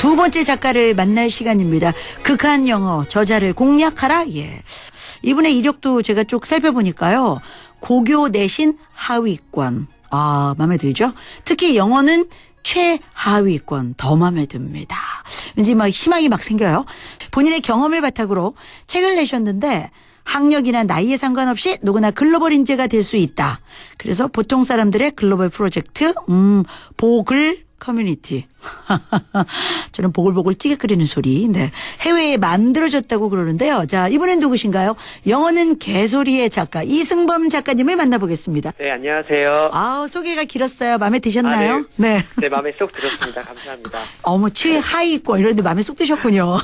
두 번째 작가를 만날 시간입니다. 극한 영어 저자를 공략하라. 예. 이분의 이력도 제가 쭉 살펴보니까요. 고교 내신 하위권. 아, 마음에 들죠? 특히 영어는 최하위권 더 마음에 듭니다. 왠지 막 희망이 막 생겨요. 본인의 경험을 바탕으로 책을 내셨는데 학력이나 나이에 상관없이 누구나 글로벌 인재가 될 수 있다. 그래서 보통 사람들의 글로벌 프로젝트, 음, 보글 커뮤니티. 저는 보글보글 찌개 끓이는 소리. 네. 해외에 만들어졌다고 그러는데요. 자, 이분은 누구신가요? 영어는 개소리의 작가 이승범 작가님을 만나보겠습니다. 네, 안녕하세요. 아우, 소개가 길었어요. 마음에 드셨나요? 아, 네. 네, 마음에 쏙 들었습니다. 감사합니다. 어머, 최하위권 이런데 마음에 쏙 드셨군요.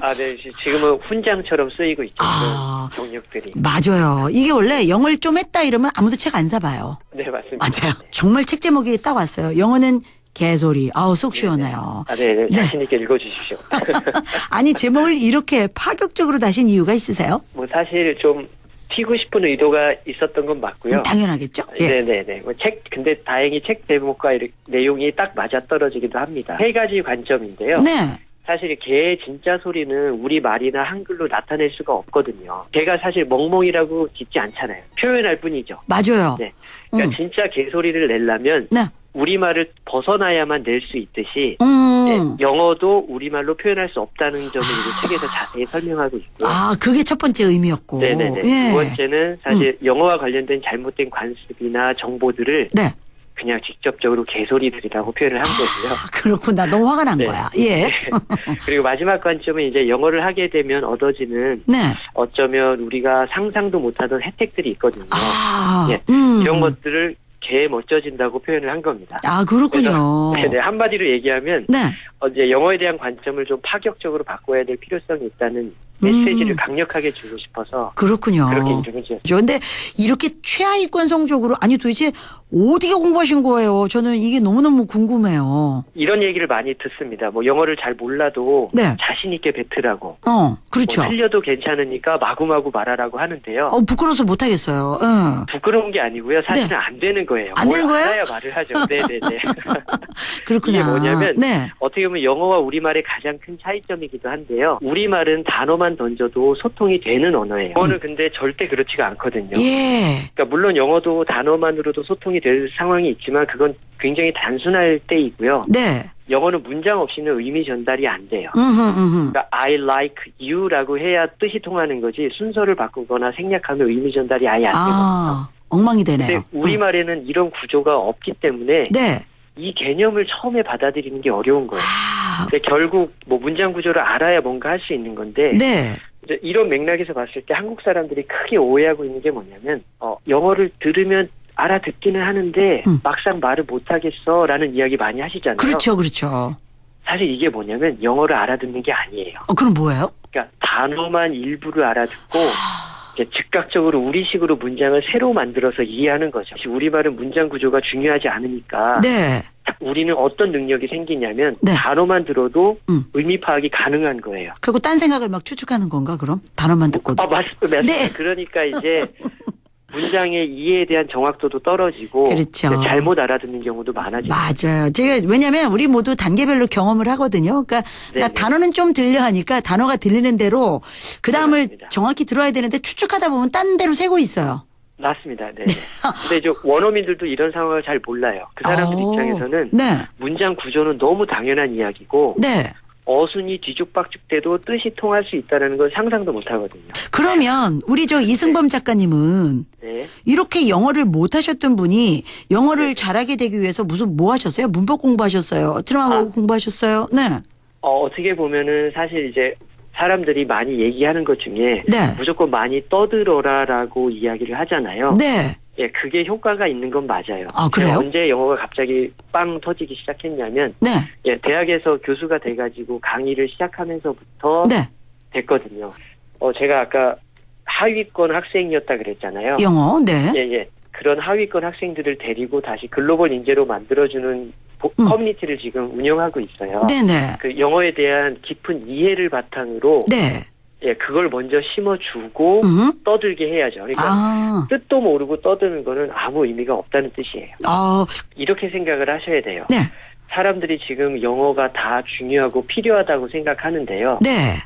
아, 네, 지- 지금은 훈장처럼 쓰이고 있죠. 아. 그 경력들이. 맞아요. 이게 원래 영어를 좀 했다 이러면 아무도 책 안 사봐요. 네, 맞습니다. 맞아요. 정말 책 제목이 딱 왔어요. 영어는 개소리. 아우, 속 시원해요. 아, 네, 네, 네. 자신 있게 읽어주십시오. 아니, 제목을 이렇게 파격적으로 다신 이유가 있으세요? 뭐, 사실 좀 튀고 싶은 의도가 있었던 건 맞고요. 음, 당연하겠죠? 예. 네네네. 뭐 책, 근데 다행히 책 제목과 이렇게 내용이 딱 맞아 떨어지기도 합니다. 세 가지 관점인데요. 네. 사실 개의 진짜 소리는 우리 말이나 한글로 나타낼 수가 없거든요. 개가 사실 멍멍이라고 짓지 않잖아요. 표현할 뿐이죠. 맞아요. 네. 그러니까 음. 진짜 개 소리를 내려면 네. 우리말을 벗어나야만 낼 수 있듯이 음. 네, 영어도 우리말로 표현할 수 없다는 점을 이제 책에서 자세히 설명하고 있고요. 아, 그게 첫 번째 의미였고. 네네네. 예. 두 번째는 사실 영어와 관련된 잘못된 관습이나 정보들을 네. 그냥 직접적으로 개소리들이라고 표현을 한 거고요. 아, 그렇구나. 너무 화가 난 네. 거야. 예. 그리고 마지막 관점은 이제 영어를 하게 되면 얻어지는 네. 어쩌면 우리가 상상도 못하던 혜택들이 있거든요. 아, 예. 음. 이런 것들을 개 멋져진다고 표현을 한 겁니다. 아, 그렇군요. 네네. 한마디로 얘기하면 네. 어, 이제 영어에 대한 관점을 좀 파격적으로 바꿔야 될 필요성이 있다는 메시지를 음. 강력하게 주고 싶어서 그렇군요. 그렇게 이름을 지었습니다. 그런데 이렇게 최하위권 성적으로 아니 도대체 어디게 공부하신 거예요? 저는 이게 너무너무 궁금해요. 이런 얘기를 많이 듣습니다. 뭐 영어를 잘 몰라도 네. 자신 있게 뱉으라고. 어, 그렇죠. 뭐 틀려도 괜찮으니까 마구마구 말하라고 하는데요. 어, 부끄러워서 못 하겠어요. 응. 부끄러운 게 아니고요. 사실은 안 되는 거예요. 네. 안 되는 뭘 거예요? 알아야 말을 하죠. 네 네 네. 그렇구나. 이게 뭐냐면 네. 어떻게 보면 영어와 우리말의 가장 큰 차이점이기도 한데요. 우리말은 단어만 던져도 소통이 되는 언어예요. 영어는 근데 절대 그렇지가 않거든요. 음. 예. 그러니까 물론 영어도 단어만으로도 소통이 될 상황이 있지만 그건 굉장히 단순할 때이고요. 네. 영어는 문장 없이는 의미 전달이 안 돼요. 음흠, 음흠. 그러니까 I like you라고 해야 뜻이 통하는 거지 순서를 바꾸거나 생략하면 의미 전달이 아예 안 되거든요. 아, 엉망이 근데 되네요. 우리말에는 이런 구조가 없기 때문에 네. 이 개념을 처음에 받아들이는 게 어려운 거예요. 아, 근데 결국 뭐 문장 구조를 알아야 뭔가 할 수 있는 건데 네. 이런 맥락에서 봤을 때 한국 사람들이 크게 오해하고 있는 게 뭐냐면 어, 영어를 들으면 알아듣기는 하는데 음. 막상 말을 못하겠어라는 이야기 많이 하시잖아요. 그렇죠, 그렇죠. 사실 이게 뭐냐면 영어를 알아듣는 게 아니에요. 어, 그럼 뭐예요? 그러니까 단어만 일부를 알아듣고 이제 즉각적으로 우리식으로 문장을 새로 만들어서 이해하는 거죠. 우리말은 문장 구조가 중요하지 않으니까 네. 우리는 어떤 능력이 생기냐면 네. 단어만 들어도 음. 의미 파악이 가능한 거예요. 그리고 딴 생각을 막 추측하는 건가, 그럼? 단어만 듣고도. 아, 맞, 맞습니다. 네. 그러니까 이제 문장의 이해에 대한 정확도도 떨어지고 그렇죠. 잘못 알아듣는 경우도 많아지죠. 맞아요. 제가 왜냐면 우리 모두 단계별로 경험을 하거든요. 그러니까 나 네네. 단어는 좀 들려 하니까 단어가 들리는 대로 그 다음을. 정확히 들어야 되는데 추측하다 보면 딴 데로 새고 있어요. 맞습니다. 네. 근데 이제 원어민들도 이런 상황을 잘 몰라요. 그 사람들 어. 입장에서는 네. 문장 구조는 너무 당연한 이야기고 네. 어순이 뒤죽박죽돼도 뜻이 통할 수 있다는 걸 상상도 못 하거든요. 그러면 우리 저 이승범 작가님은 네. 이렇게 영어를 못 하셨던 분이 영어를 잘하게 되기 위해서 무슨 뭐 하셨어요? 문법 공부하셨어요? 드라마 아. 공부하셨어요? 네. 어, 어떻게 보면은 사실 이제 사람들이 많이 얘기하는 것 중에 네. 무조건 많이 떠들어라라고 이야기를 하잖아요. 네. 예, 그게 효과가 있는 건 맞아요. 아, 그래요? 언제 영어가 갑자기 빵 터지기 시작했냐면, 네. 예, 대학에서 교수가 돼 가지고 강의를 시작하면서부터 네. 됐거든요. 어, 제가 아까 하위권 학생이었다 그랬잖아요. 영어. 네. 예, 예. 그런 하위권 학생들을 데리고 다시 글로벌 인재로 만들어주는 보- 음. 커뮤니티를 지금 운영하고 있어요. 네네. 그 영어에 대한 깊은 이해를 바탕으로 네. 예, 그걸 먼저 심어주고 음. 떠들게 해야죠. 그러니까 아. 뜻도 모르고 떠드는 거는 아무 의미가 없다는 뜻이에요. 아. 이렇게 생각을 하셔야 돼요. 네. 사람들이 지금 영어가 다 중요하고 필요하다고 생각하는데요. 네.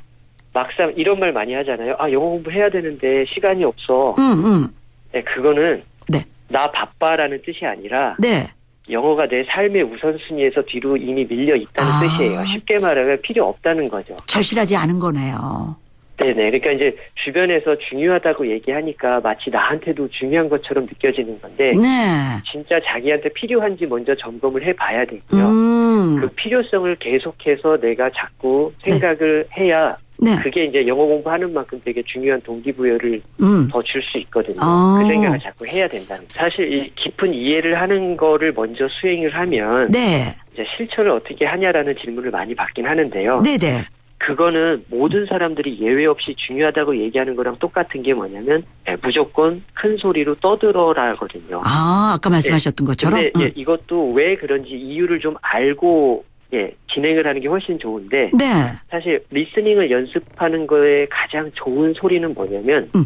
막상 이런 말 많이 하잖아요. 아, 영어 공부해야 되는데 시간이 없어. 음, 음. 네, 그거는 네. 나 바빠라는 뜻이 아니라 네. 영어가 내 삶의 우선순위에서 뒤로 이미 밀려 있다는 아. 뜻이에요. 쉽게 말하면 필요 없다는 거죠. 절실하지 않은 거네요. 네네. 그러니까 이제 주변에서 중요하다고 얘기하니까 마치 나한테도 중요한 것처럼 느껴지는 건데 네. 진짜 자기한테 필요한지 먼저 점검을 해봐야 되고요. 음. 그 필요성을 계속해서 내가 자꾸 생각을 해야 네. 그게 이제 영어 공부하는 만큼 되게 중요한 동기부여를 음. 더줄 수 있거든요. 아. 그 생각을 자꾸 해야 된다는. 사실 이 깊은 이해를 하는 거를 먼저 수행을 하면 네. 이제 실천을 어떻게 하냐라는 질문을 많이 받긴 하는데요. 네, 네. 그거는 모든 사람들이 예외 없이 중요하다고 얘기하는 거랑 똑같은 게 뭐냐면 예, 무조건 큰 소리로 떠들어라거든요. 아, 아까 말씀하셨던 것처럼. 근데 예, 음. 이것도 왜 그런지 이유를 좀 알고 예, 진행을 하는 게 훨씬 좋은데 네. 사실 리스닝을 연습하는 거에 가장 좋은 소리는 뭐냐면 음.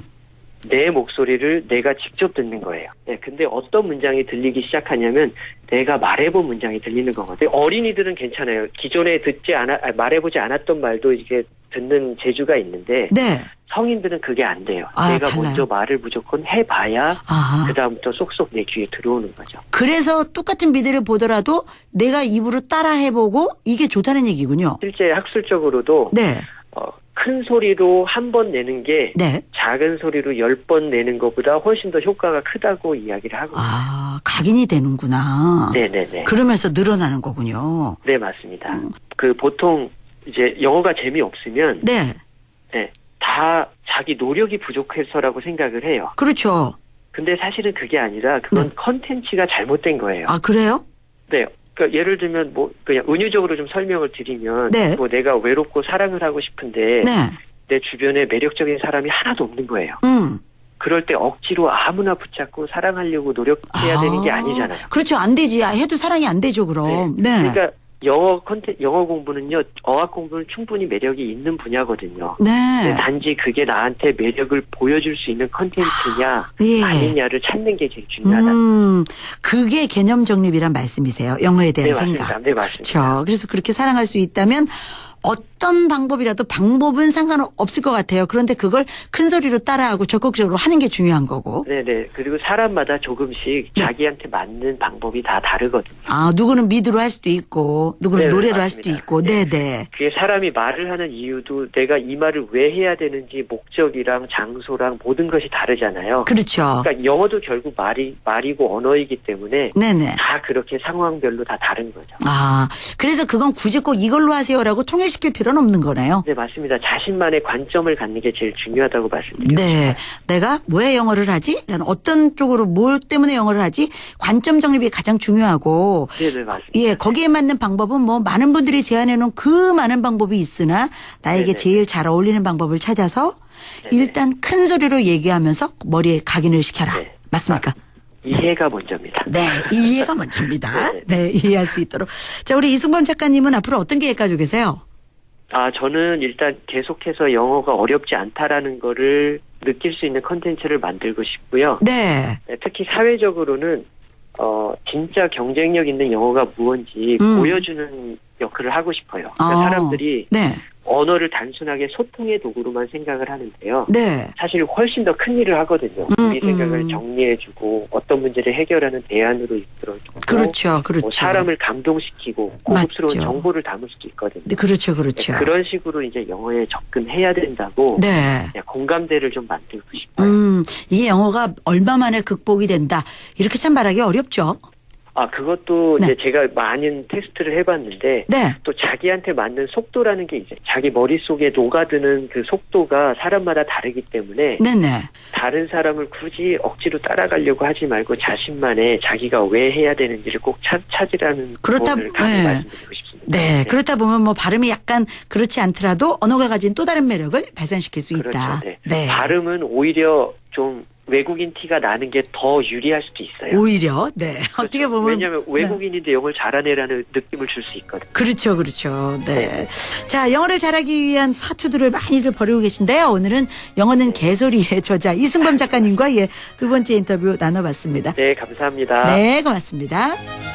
내 목소리를 내가 직접 듣는 거예요. 네, 근데 어떤 문장이 들리기 시작하냐면 내가 말해본 문장이 들리는 거거든요. 어린이들은 괜찮아요. 기존에 듣지 않아 아, 말해보지 않았던 말도 이게 듣는 재주가 있는데 네. 성인들은 그게 안 돼요. 아, 내가 달라요? 먼저 말을 무조건 해봐야 아. 그 다음부터 쏙쏙 내 귀에 들어오는 거죠. 그래서 똑같은 비디오를 보더라도 내가 입으로 따라 해보고 이게 좋다는 얘기군요. 실제 학술적으로도 네. 어, 큰 소리로 한 번 내는 게 네. 작은 소리로 열 번 내는 것보다 훨씬 더 효과가 크다고 이야기를 하고 아, 각인이 되는구나. 네네네. 그러면서 늘어나는 거군요. 네, 맞습니다. 음. 그 보통 이제 영어가 재미 없으면 네. 네, 다 자기 노력이 부족해서라고 생각을 해요. 그렇죠. 근데 사실은 그게 아니라 그건 네. 컨텐츠가 잘못된 거예요. 아, 그래요? 네. 그러니까 예를 들면 뭐 그냥 은유적으로 좀 설명을 드리면 네. 뭐 내가 외롭고 사랑을 하고 싶은데 네. 내 주변에 매력적인 사람이 하나도 없는 거예요. 음. 그럴 때 억지로 아무나 붙잡고 사랑하려고 노력해야 아. 되는 게 아니잖아요. 그렇죠. 안 되지. 아, 해도 사랑이 안 되죠, 그럼. 네. 그러니까 영어 컨텐 영어 공부는요 어학 공부는 충분히 매력이 있는 분야거든요. 네. 단지 그게 나한테 매력을 보여줄 수 있는 컨텐츠냐 예. 아니냐를 찾는 게 제일 중요하다. 음, 그게 개념 정립이란 말씀이세요. 영어에 대한 네, 생각. 맞습니다. 네, 맞습니다. 그렇죠. 그래서 그렇게 사랑할 수 있다면 어떤 방법이라도 방법은 상관없을 것 같아요. 그런데 그걸 큰 소리로 따라하고 적극적으로 하는 게 중요한 거고. 네네. 그리고 사람마다 조금씩 네. 자기한테 맞는 방법이 다 다르거든요. 아, 누구는 미드로 할 수도 있고, 누구는 네, 노래로 할 맞습니다. 수도 있고, 네. 네 네. 그게 사람이 말을 하는 이유도 내가 이 말을 왜 해야 되는지 목적이랑 장소랑 모든 것이 다르잖아요. 그렇죠. 그러니까 영어도 결국 말이 말이고 언어이기 때문에 네네. 다 그렇게 상황별로 다 다른 거죠. 아, 그래서 그건 굳이 꼭 이걸로 하세요라고 통일 시킬 필요는 없는 거네요. 네, 맞습니다. 자신만의 관점을 갖는 게 제일 중요하다고 말씀드려요. 네. 내가 왜 영어를 하지? 라는 어떤 쪽으로 뭘 때문에 영어를 하지? 관점 정립이 가장 중요하고 네, 네, 맞습니다. 예, 거기에 맞는 방법은 뭐 많은 분들이 제안해 놓은 그 많은 방법이 있으나 나에게 네네. 제일 잘 어울리는 방법을 찾아서 네네. 일단 큰 소리로 얘기하면서 머리에 각인을 시켜라. 네. 맞습니까? 이해가 먼저입니다. 네, 이해가 먼저입니다. 네, 이해할 수 있도록. 자, 우리 이승범 작가님은 앞으로 어떤 계획 가지고 계세요? 아, 저는 일단 계속해서 영어가 어렵지 않다라는 거를 느낄 수 있는 컨텐츠를 만들고 싶고요. 네. 네, 특히 사회적으로는 어 진짜 경쟁력 있는 영어가 무언지 음. 보여주는 역할을 하고 싶어요. 그러니까 아. 사람들이 네. 언어를 단순하게 소통의 도구로만 생각을 하는데요. 네. 사실 훨씬 더 큰 일을 하거든요. 음, 우리 생각을 음. 정리해주고 어떤 문제를 해결하는 대안으로 이끌어주고 그렇죠. 그렇죠. 뭐 사람을 감동시키고 고급스러운 맞죠. 정보를 담을 수도 있거든요. 네, 그렇죠. 그렇죠. 그런 식으로 이제 영어에 접근해야 된다고 네. 그냥 공감대를 좀 만들고 싶어요. 음, 이게 영어가 얼마 만에 극복이 된다. 이렇게 참 말하기 어렵죠. 아 그것도 네. 이제 제가 많은 테스트를 해봤는데 네. 또 자기한테 맞는 속도라는 게 이제 자기 머릿속에 녹아드는 그 속도가 사람마다 다르기 때문에 네네. 다른 사람을 굳이 억지로 따라가려고 하지 말고 자신만의 자기가 왜 해야 되는지를 꼭 찾, 찾으라는 그렇다- 네. 말씀드리고 싶습니다. 네. 그렇다 보면 뭐 발음이 약간 그렇지 않더라도 언어가 가진 또 다른 매력을 발산시킬 수 그렇죠. 있다. 네. 발음은 오히려 좀 외국인 티가 나는 게 더 유리할 수도 있어요. 오히려 네. 어떻게 보면 왜냐하면 네. 외국인인데 영어를 잘하네라는 느낌을 줄 수 있거든요. 그렇죠, 그렇죠. 네. 자, 영어를 잘하기 위한 사투들을 많이들 벌이고 계신데요. 오늘은 영어는 개소리의 저자 이승범 작가님과 예, 두 번째 인터뷰 나눠봤습니다. 네, 감사합니다. 네, 고맙습니다.